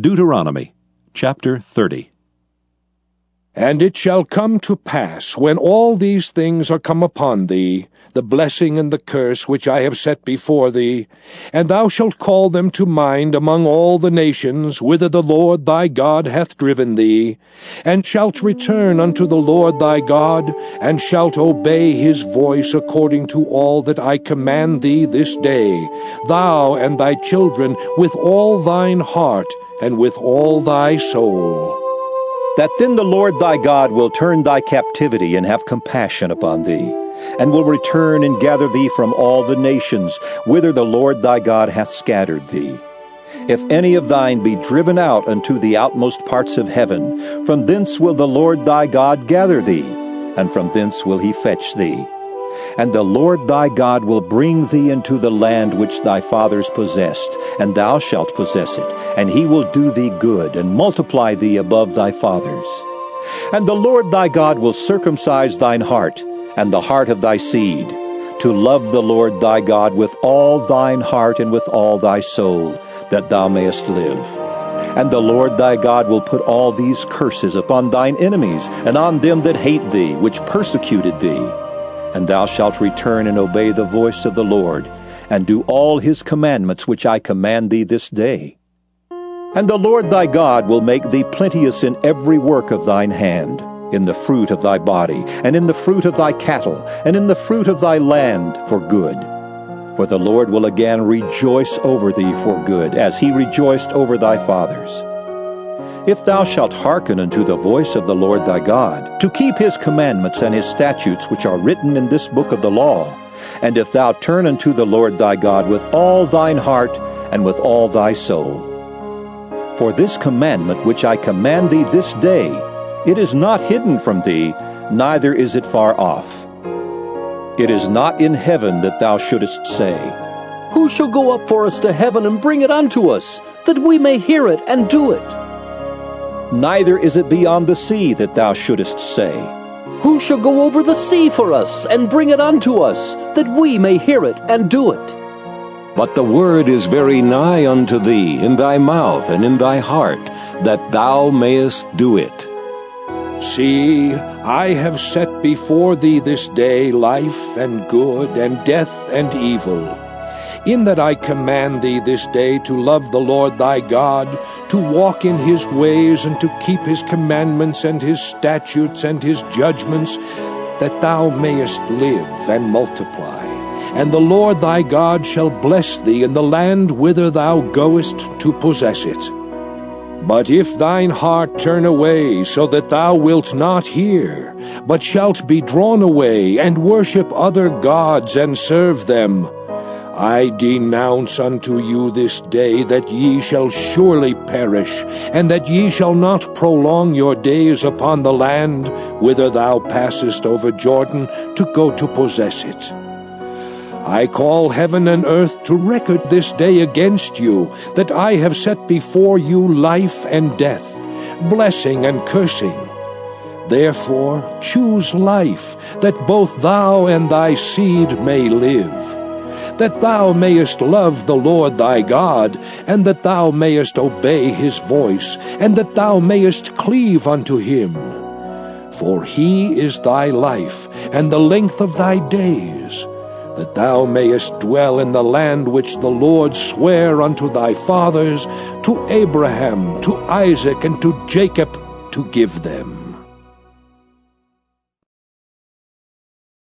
Deuteronomy chapter 30. And it shall come to pass, when all these things are come upon thee, the blessing and the curse which I have set before thee, and thou shalt call them to mind among all the nations whither the Lord thy God hath driven thee, and shalt return unto the Lord thy God, and shalt obey his voice according to all that I command thee this day, thou and thy children with all thine heart, and with all thy soul. That then the Lord thy God will turn thy captivity and have compassion upon thee, and will return and gather thee from all the nations whither the Lord thy God hath scattered thee. If any of thine be driven out unto the outmost parts of heaven, from thence will the Lord thy God gather thee, and from thence will he fetch thee. And the Lord thy God will bring thee into the land which thy fathers possessed, and thou shalt possess it, and he will do thee good, and multiply thee above thy fathers. And the Lord thy God will circumcise thine heart, and the heart of thy seed, to love the Lord thy God with all thine heart and with all thy soul, that thou mayest live. And the Lord thy God will put all these curses upon thine enemies, and on them that hate thee, which persecuted thee and thou shalt return and obey the voice of the Lord, and do all his commandments which I command thee this day. And the Lord thy God will make thee plenteous in every work of thine hand, in the fruit of thy body, and in the fruit of thy cattle, and in the fruit of thy land for good. For the Lord will again rejoice over thee for good, as he rejoiced over thy fathers. If thou shalt hearken unto the voice of the Lord thy God, to keep his commandments and his statutes which are written in this book of the law, and if thou turn unto the Lord thy God with all thine heart and with all thy soul. For this commandment which I command thee this day, it is not hidden from thee, neither is it far off. It is not in heaven that thou shouldest say, Who shall go up for us to heaven and bring it unto us, that we may hear it and do it? Neither is it beyond the sea that thou shouldest say, Who shall go over the sea for us, and bring it unto us, that we may hear it and do it? But the word is very nigh unto thee, in thy mouth and in thy heart, that thou mayest do it. See, I have set before thee this day life and good, and death and evil in that I command thee this day to love the Lord thy God, to walk in his ways, and to keep his commandments and his statutes and his judgments, that thou mayest live and multiply. And the Lord thy God shall bless thee in the land whither thou goest to possess it. But if thine heart turn away, so that thou wilt not hear, but shalt be drawn away, and worship other gods, and serve them, I denounce unto you this day that ye shall surely perish, and that ye shall not prolong your days upon the land whither thou passest over Jordan to go to possess it. I call heaven and earth to record this day against you, that I have set before you life and death, blessing and cursing. Therefore choose life, that both thou and thy seed may live that thou mayest love the Lord thy God, and that thou mayest obey his voice, and that thou mayest cleave unto him. For he is thy life, and the length of thy days, that thou mayest dwell in the land which the Lord sware unto thy fathers, to Abraham, to Isaac, and to Jacob, to give them.